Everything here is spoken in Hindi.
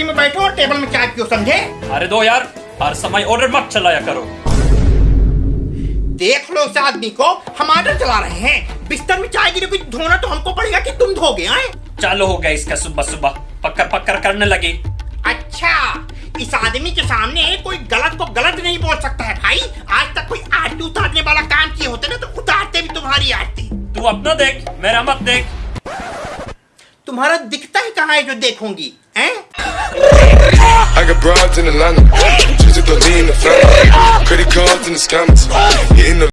कुर्सी में बैठो और टेबल में चाय पियो समझे? अरे दो यार हर समय ऑर्डर मत चलाया करो। देख लो इस आदमी को हम आर्डर चला रहे हैं। बिस्तर में चाय गिरी कुछ धोना तो हमको पड़ेगा कि तुम धोगे हैं चालू हो गया इसका सुबह सुबह। पक्कर पक्कर करने लगी। अच्छा इस आदमी के सामने कोई गलत को गलत नहीं बोल सकता है भाई। आज तक कोई आरती उतारने वाला काम किए होते ना तो उतारते भी तुम्हारी आरती। तू अपना देख मेरा मत देख। तुम्हारा दिखता ही कहाँ है जो देखूँगी हैं? broads in Atlanta. She's a in the family. Credit cards in the scammers.